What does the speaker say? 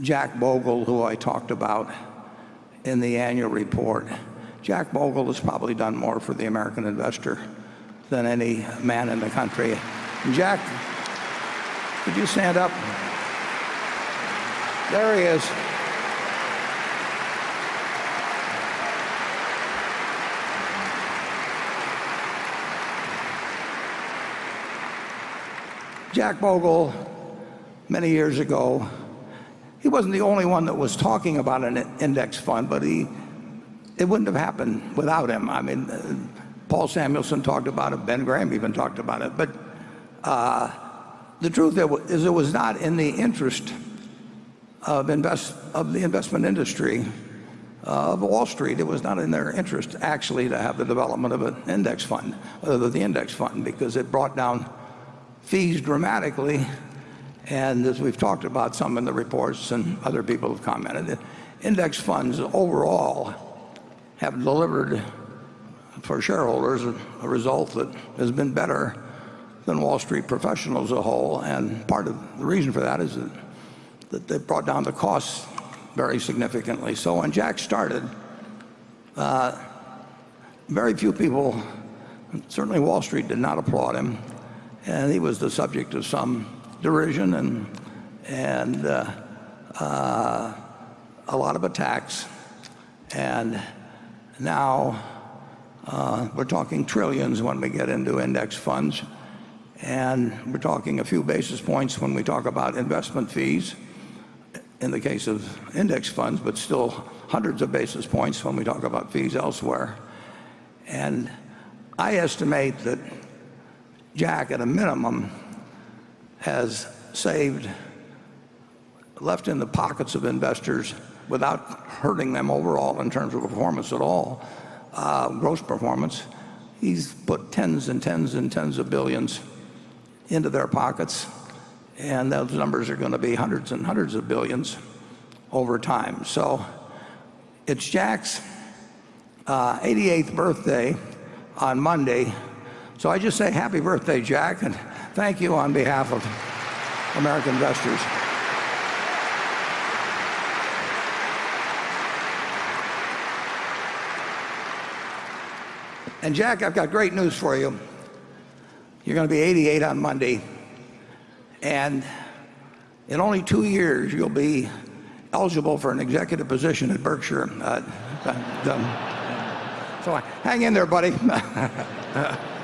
Jack Bogle, who I talked about in the annual report. Jack Bogle has probably done more for the American investor than any man in the country. Jack, could you stand up? There he is. Jack Bogle, many years ago, he wasn't the only one that was talking about an index fund, but he, it wouldn't have happened without him. I mean, uh, Paul Samuelson talked about it, Ben Graham even talked about it. But uh, the truth is it was not in the interest of, invest, of the investment industry uh, of Wall Street. It was not in their interest actually to have the development of an index fund, uh, the index fund, because it brought down fees dramatically. And as we've talked about some in the reports and other people have commented, index funds overall have delivered for shareholders a result that has been better than Wall Street professionals as a whole. And part of the reason for that is that, they brought down the costs very significantly. So when Jack started, uh, very few people, certainly Wall Street did not applaud him and he was the subject of some derision and, and uh, uh, a lot of attacks. And now uh, we're talking trillions when we get into index funds. And we're talking a few basis points when we talk about investment fees in the case of index funds, but still hundreds of basis points when we talk about fees elsewhere. And I estimate that Jack, at a minimum, has saved, left in the pockets of investors without hurting them overall in terms of performance at all, uh, gross performance. He's put tens and tens and tens of billions into their pockets, and those numbers are going to be hundreds and hundreds of billions over time. So it's Jack's uh, 88th birthday on Monday. So I just say happy birthday, Jack, and thank you on behalf of American investors. And Jack, I've got great news for you. You're going to be 88 on Monday. And in only two years, you'll be eligible for an executive position at Berkshire. Uh, so hang in there, buddy.